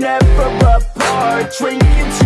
never apart. Drinking too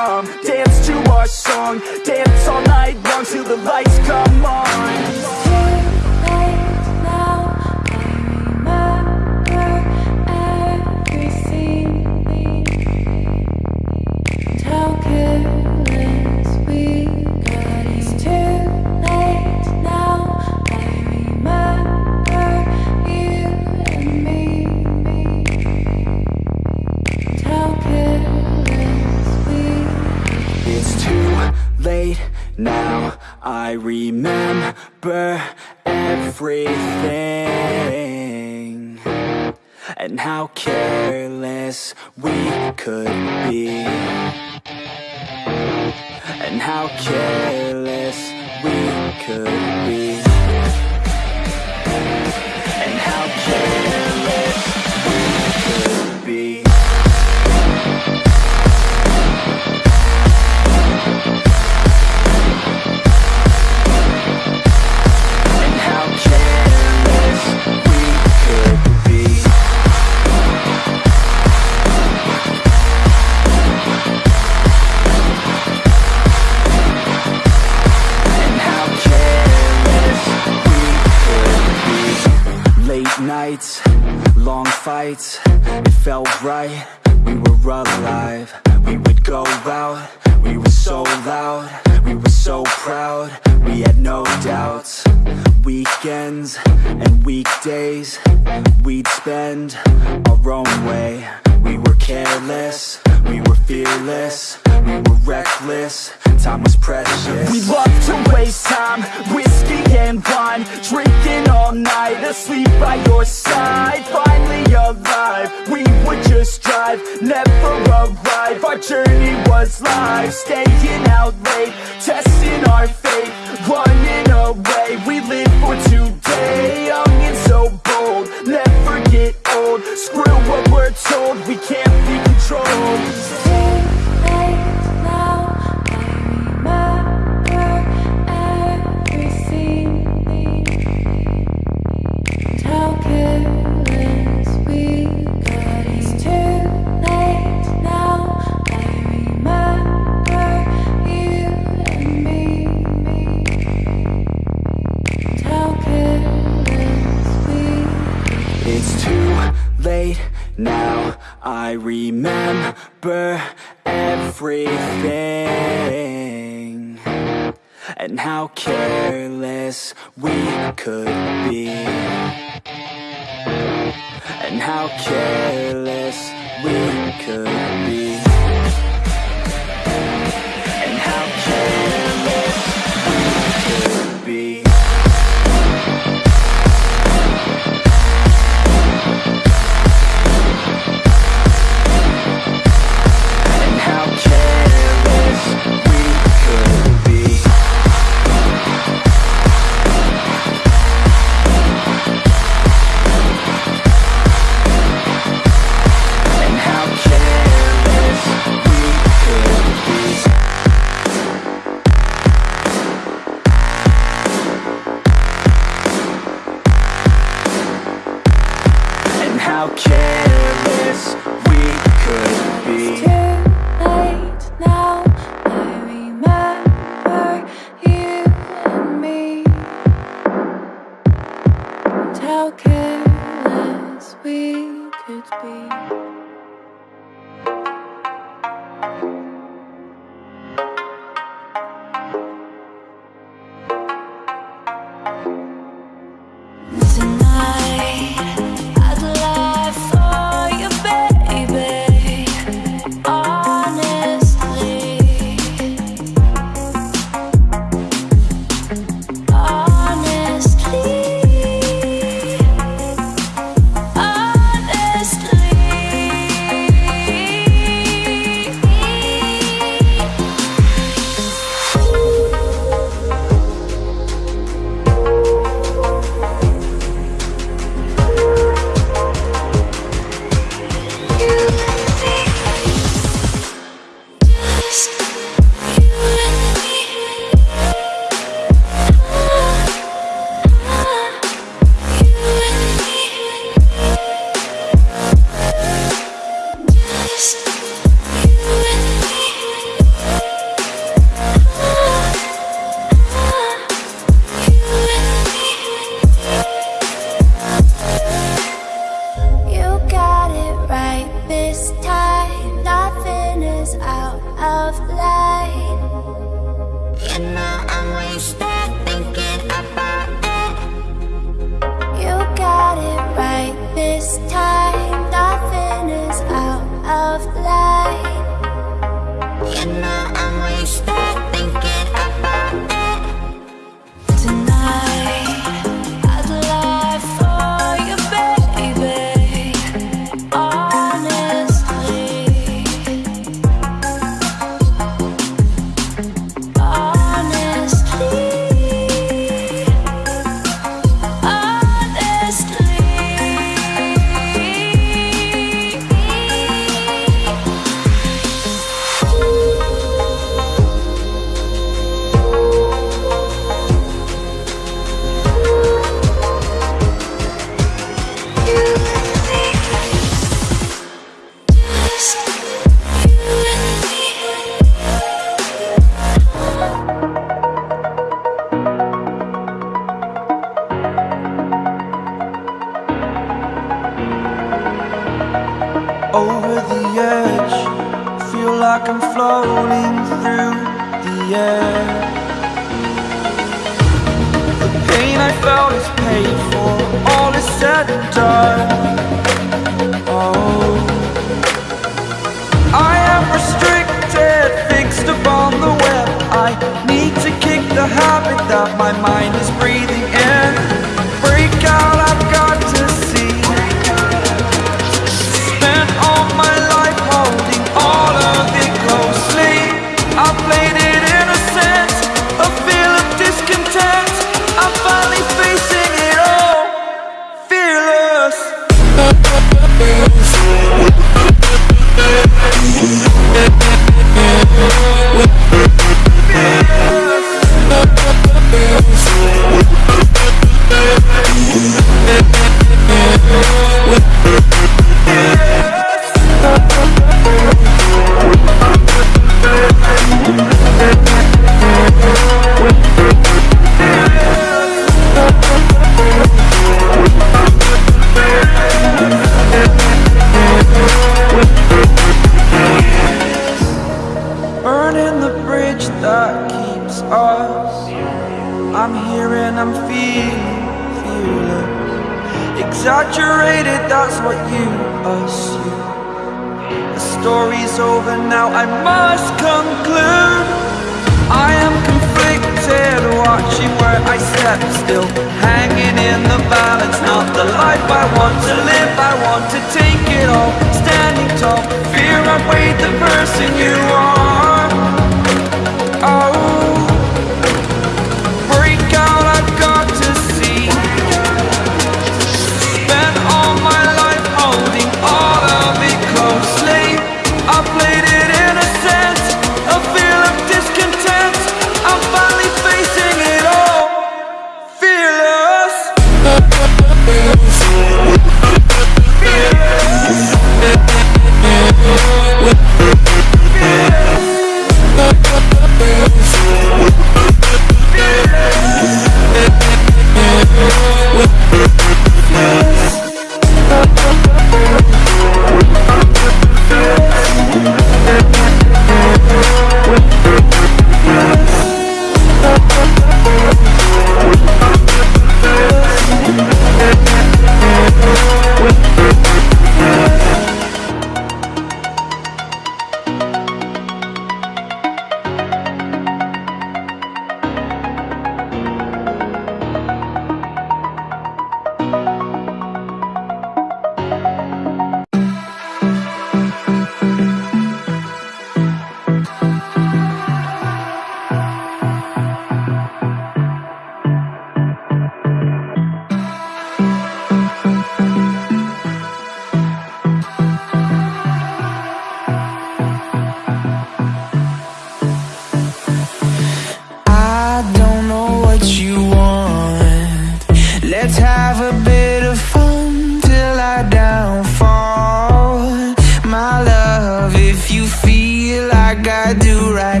like I do right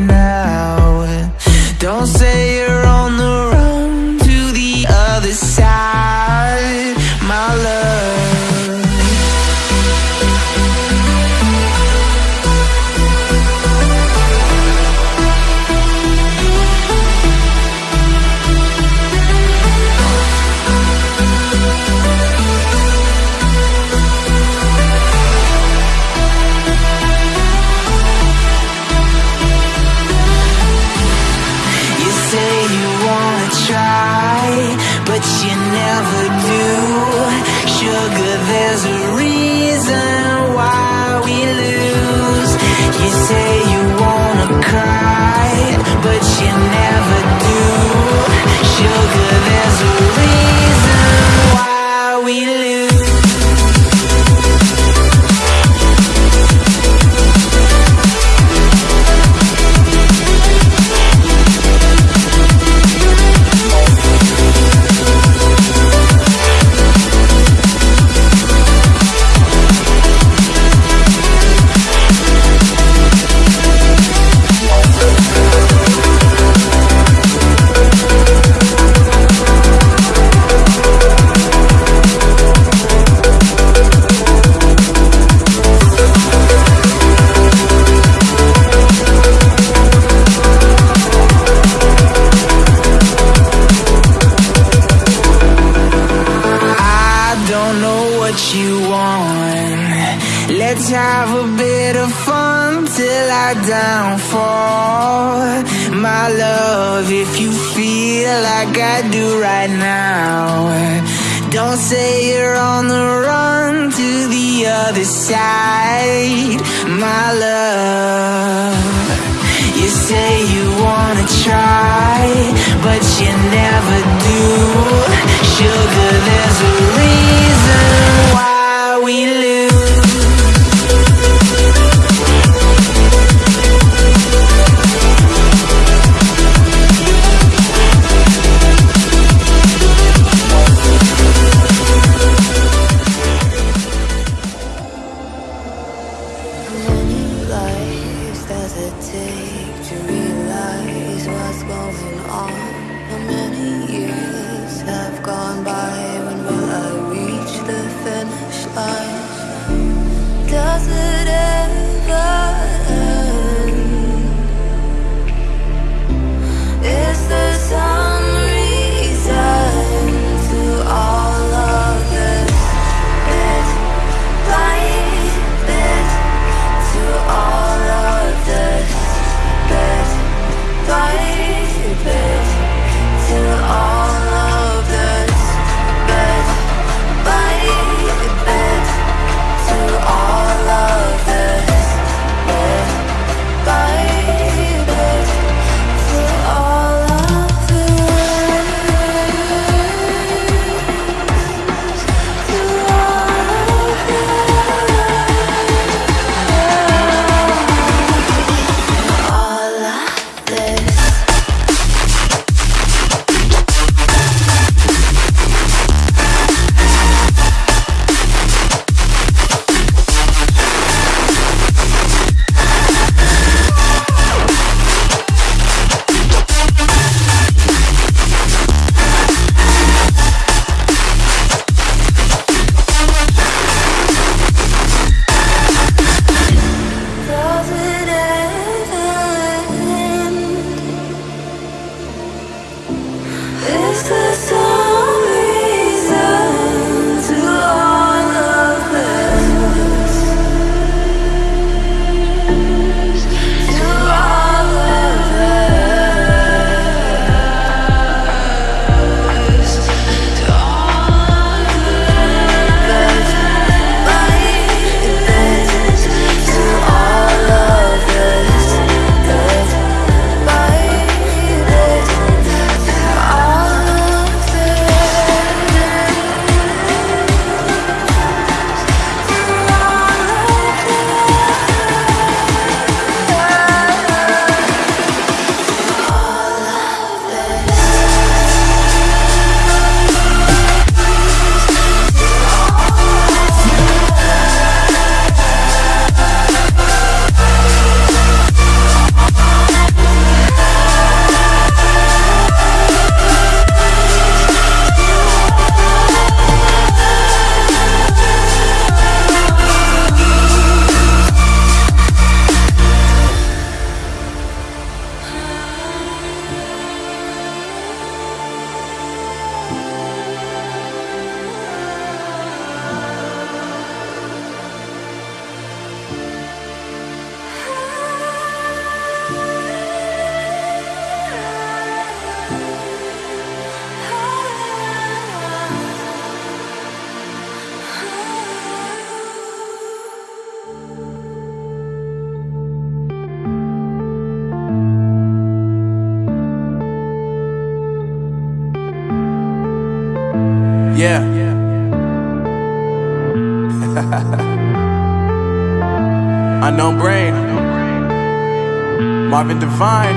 Marvin Divine.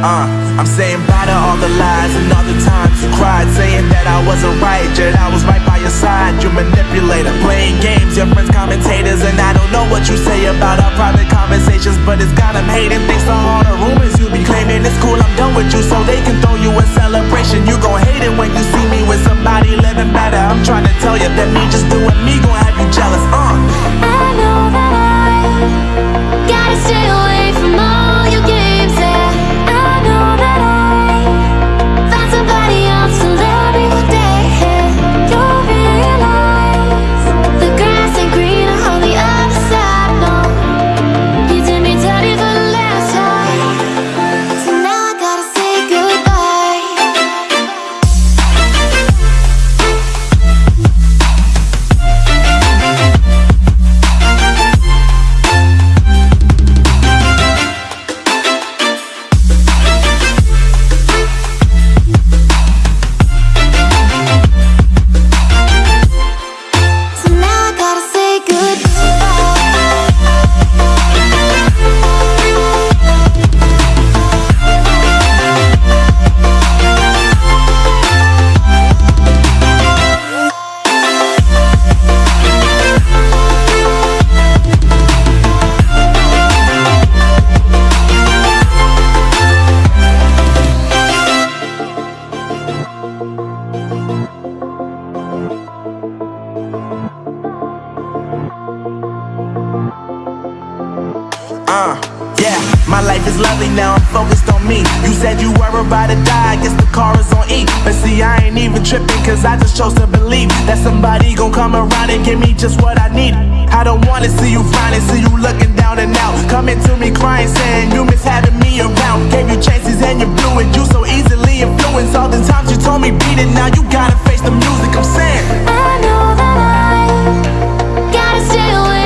Uh, I'm saying bye to all the lies and all the times you cried, saying that I wasn't right, yet I was right by your side. You manipulator, playing games, your friends commentators, and I don't know what you say about our private conversations, but it's got them hating. Thanks to all the rumors you be claiming, it's cool. I'm done with you, so they can throw you a celebration. You gon' hate it when you see me with somebody living better. I'm trying to tell you that me just doing me gon' have you jealous. Uh. I stay away Uh, yeah, my life is lovely now, I'm focused on me. You said you were about to die, I guess the car is on E. But see, I ain't even tripping, cause I just chose to believe that somebody gon' come around and give me just what I need. I don't wanna see you finally see you looking down and out. Coming to me crying, saying you miss having me around. Gave you chances and you blew it, you so easily influenced. All the times you told me beat it, now you gotta face the music, I'm saying. I know that I gotta stay away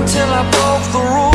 until I broke the rules.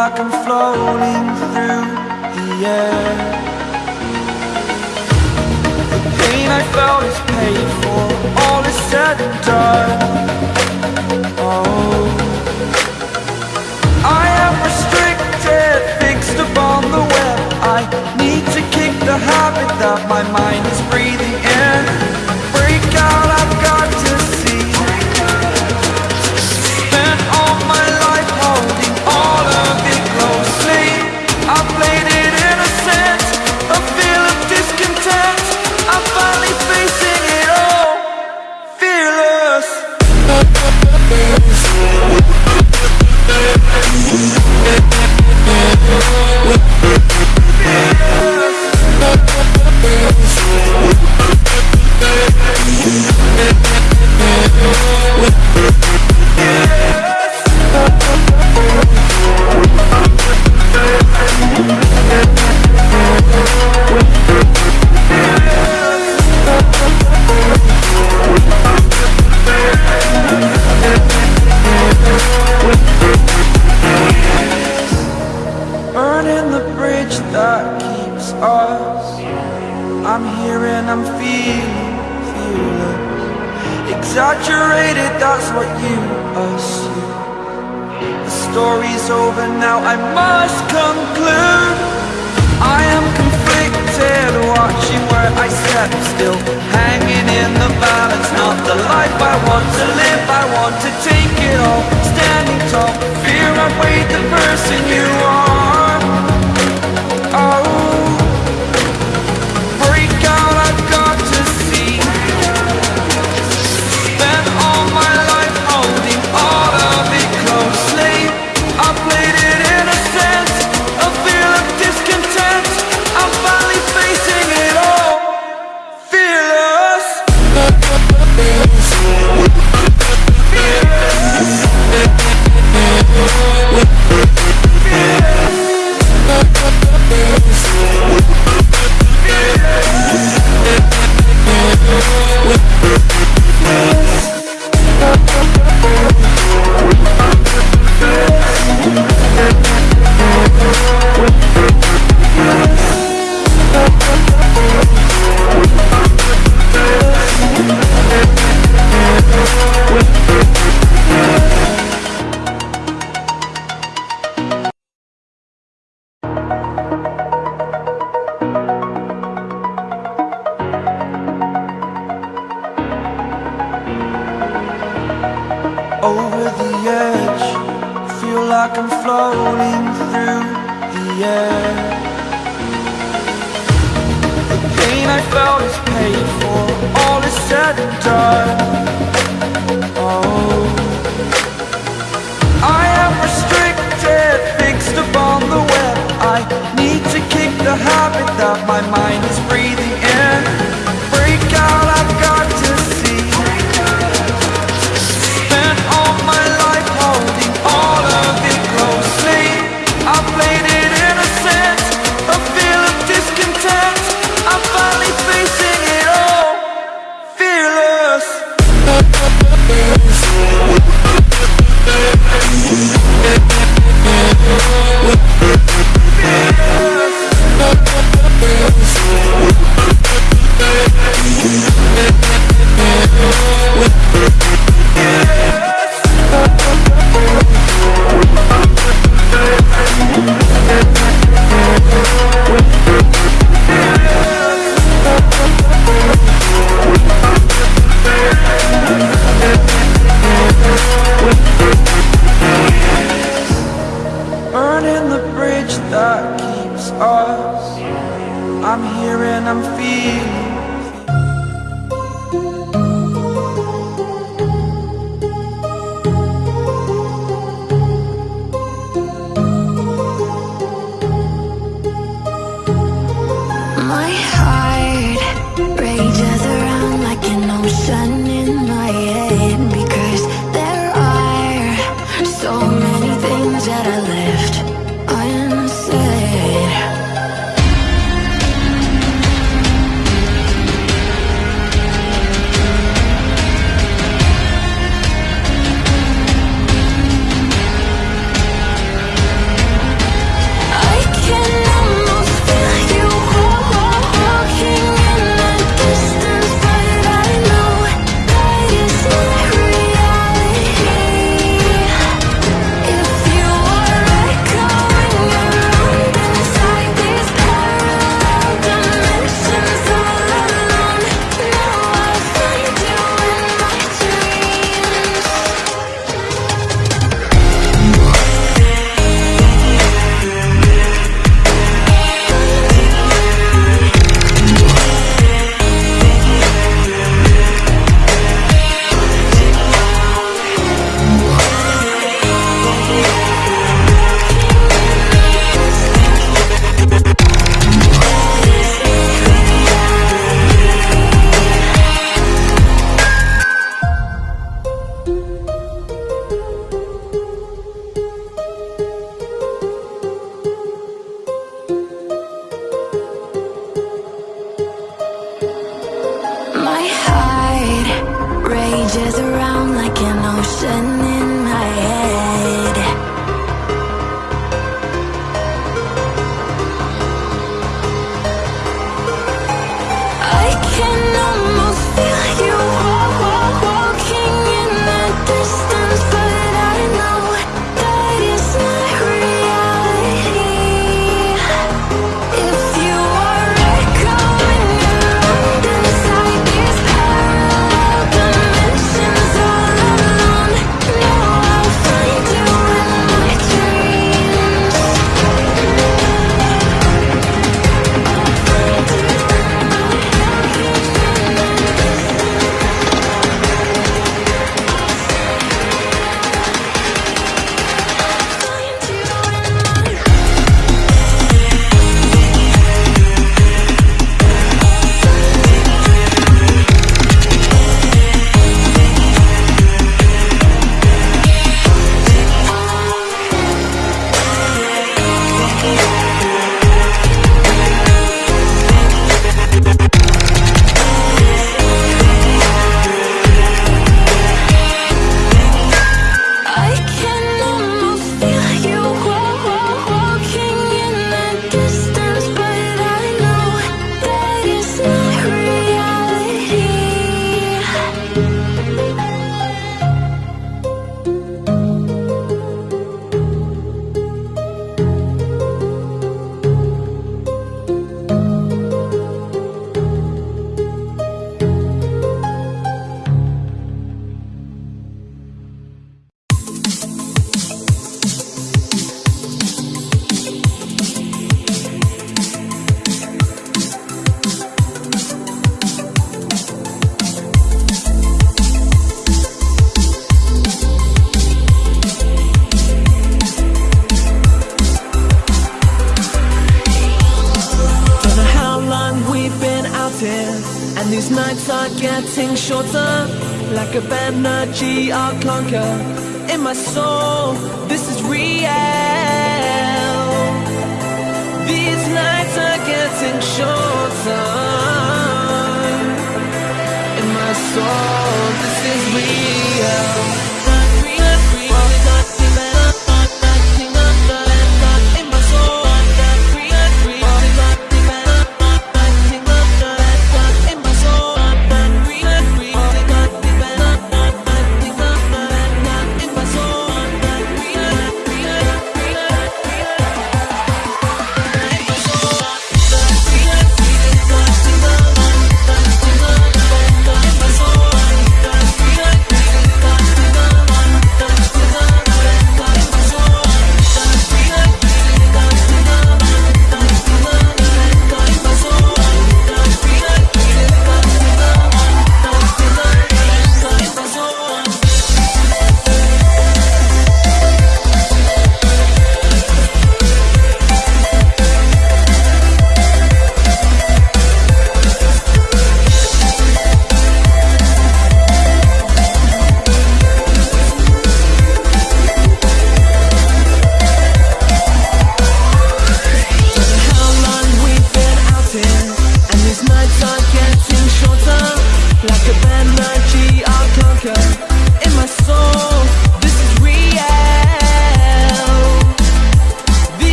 like I'm floating through the air. The pain I felt is paid for, all is said and done. Oh. I am restricted, fixed upon the web. I need to kick the habit that my mind is breathing in.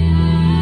Yeah.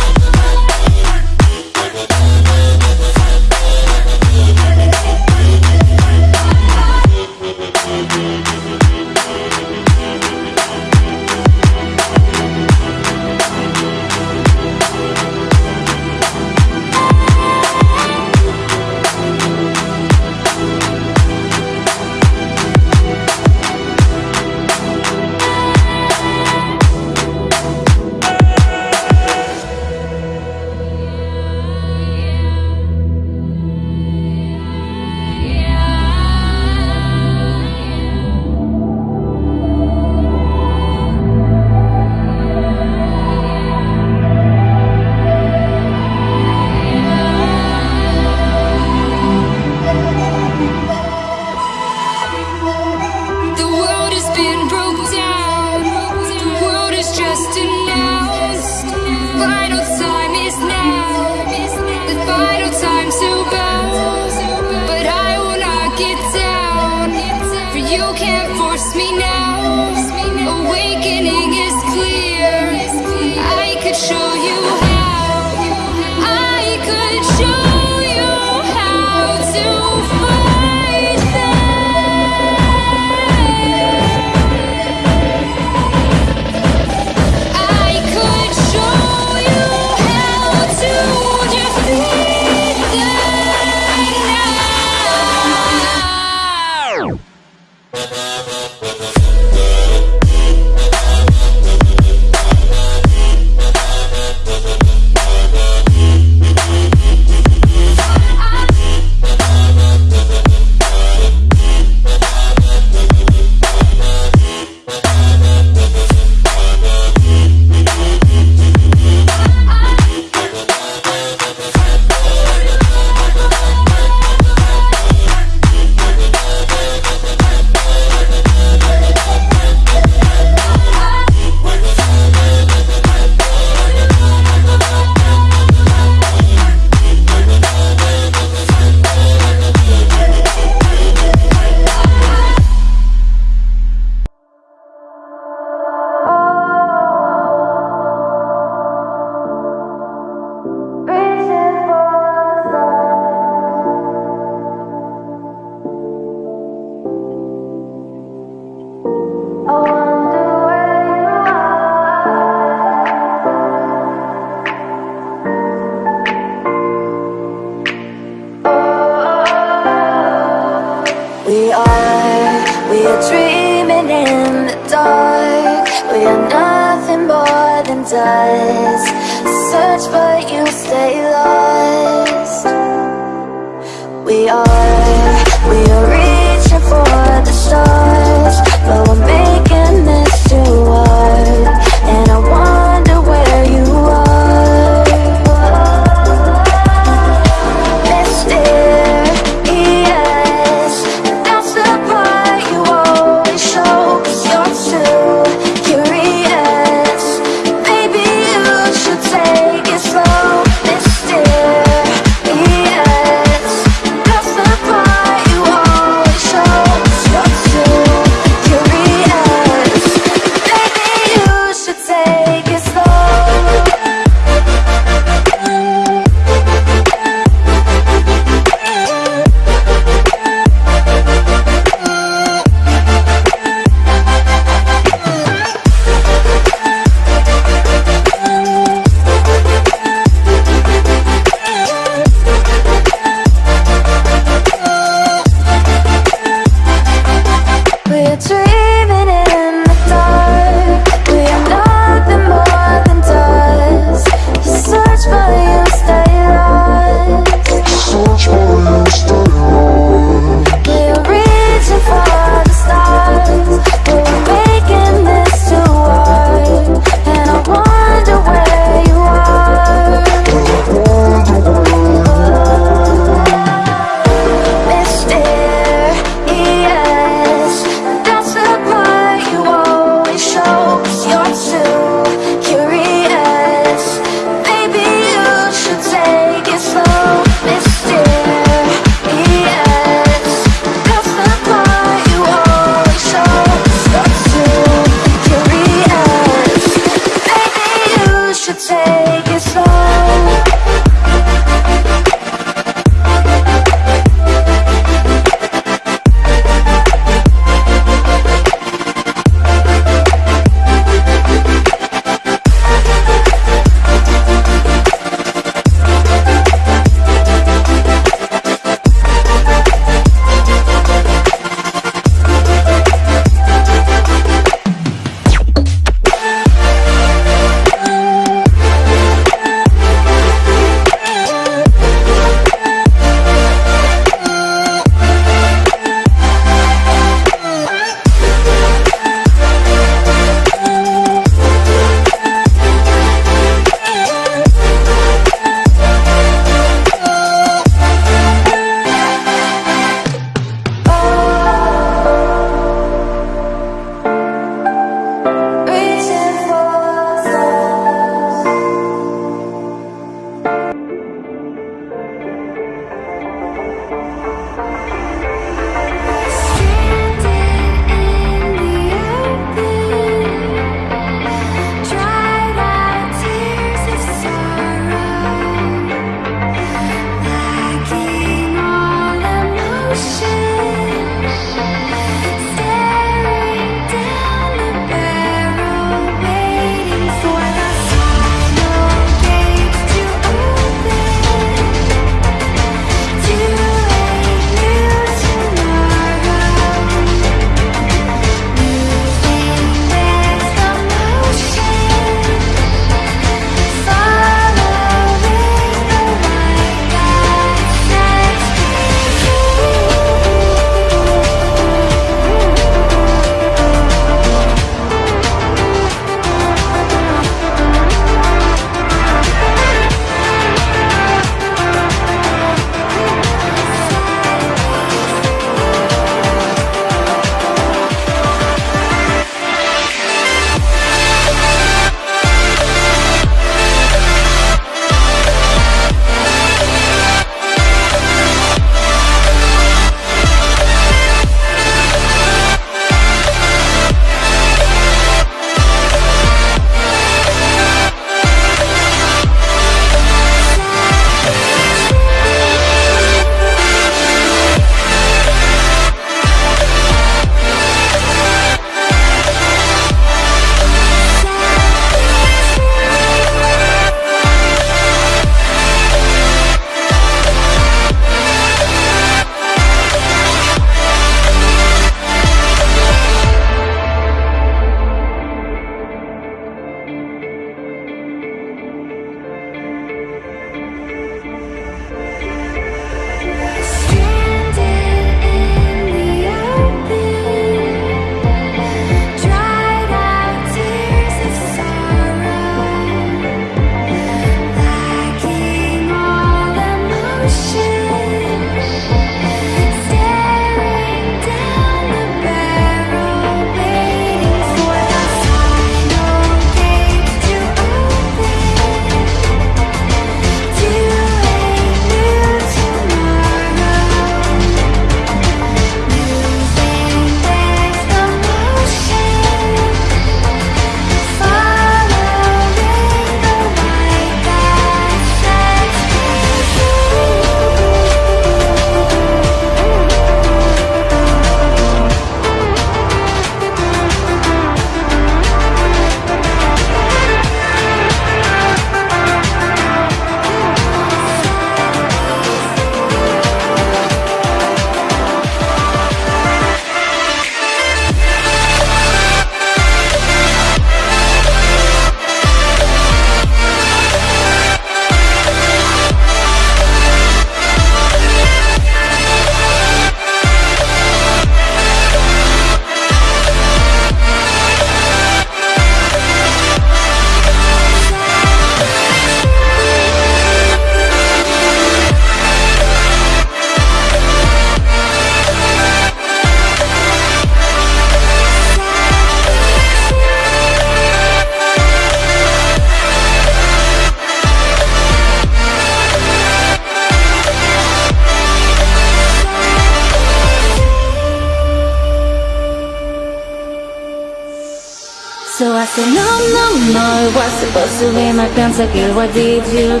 My pentakill Why did you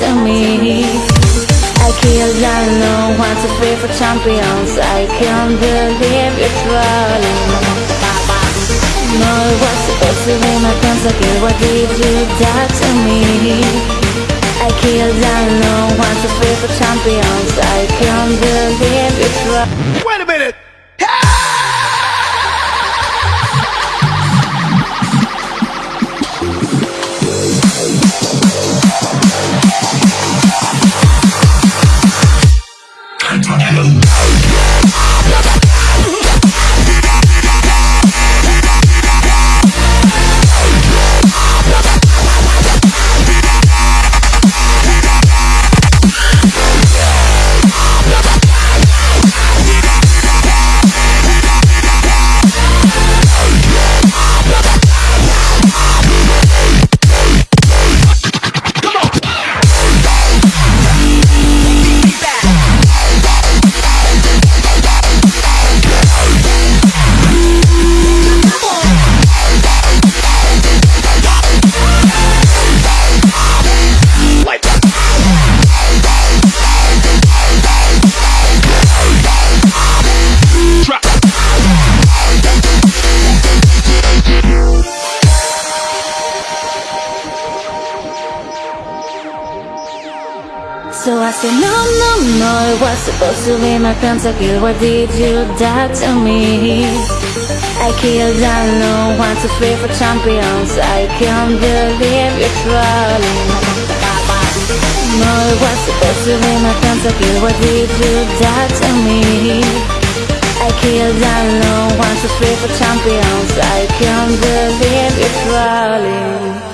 to me? I killed, I know, want to free for champions. I can't believe you're trolling No, it was supposed to be my pentakill Why did you die to me? I killed, I know, want to free for champions. I can't believe you're trolling I said no, no, no It was supposed to be my pentakill Why did you die to me? I killed, I know, want to free for champions. I can't believe you're trolling. No, it was supposed to be my pentakill Why did you die to me? I killed, I know, want to free for champions. I can't believe you're trolling